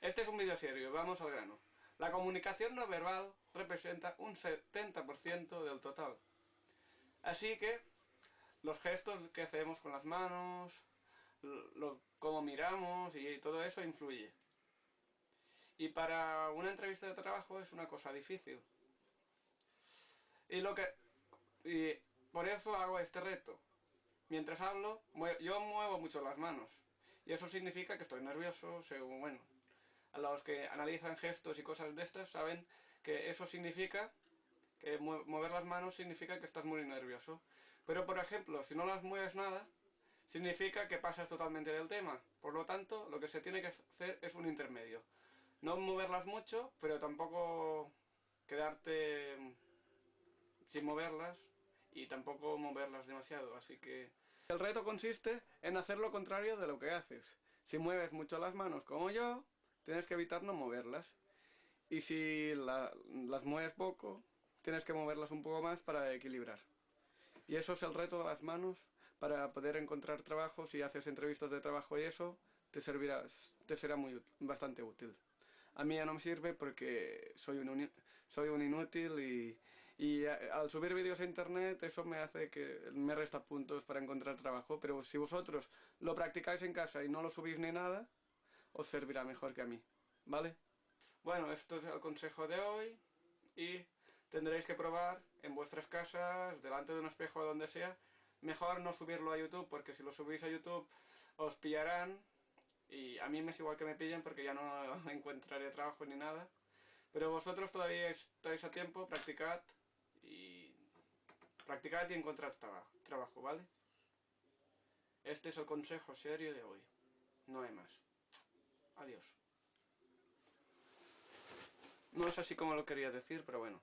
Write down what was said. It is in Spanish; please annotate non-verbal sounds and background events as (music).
Este es un vídeo serio, vamos al grano. La comunicación no verbal representa un 70% del total. Así que los gestos que hacemos con las manos, lo, cómo miramos y todo eso influye. Y para una entrevista de trabajo es una cosa difícil. Y lo que y por eso hago este reto. Mientras hablo, yo muevo mucho las manos. Y eso significa que estoy nervioso, según, bueno, a los que analizan gestos y cosas de estas saben que eso significa que mover las manos significa que estás muy nervioso. Pero por ejemplo, si no las mueves nada, significa que pasas totalmente del tema. Por lo tanto, lo que se tiene que hacer es un intermedio. No moverlas mucho, pero tampoco quedarte sin moverlas y tampoco moverlas demasiado, así que... El reto consiste en hacer lo contrario de lo que haces. Si mueves mucho las manos como yo, tienes que evitar no moverlas. Y si las mueves poco, tienes que moverlas un poco más para equilibrar. Y eso es el reto de las manos para poder encontrar trabajo. Si haces entrevistas de trabajo y eso, te servirá, te será muy bastante útil. A mí ya no me sirve porque soy un, soy un inútil y, al subir vídeos a internet eso me hace que me resta puntos para encontrar trabajo. Pero si vosotros lo practicáis en casa y no lo subís ni nada, os servirá mejor que a mí, ¿vale? Bueno, esto es el consejo de hoy y tendréis que probar en vuestras casas, delante de un espejo o donde sea. Mejor no subirlo a YouTube porque si lo subís a YouTube os pillarán y a mí me es igual que me pillen porque ya no (laughs) encontraré trabajo ni nada. Pero vosotros todavía estáis a tiempo, practicad y practicad y encontrad trabajo, ¿vale? Este es el consejo serio de hoy. No hay más. Adiós. No es así como lo quería decir, pero bueno.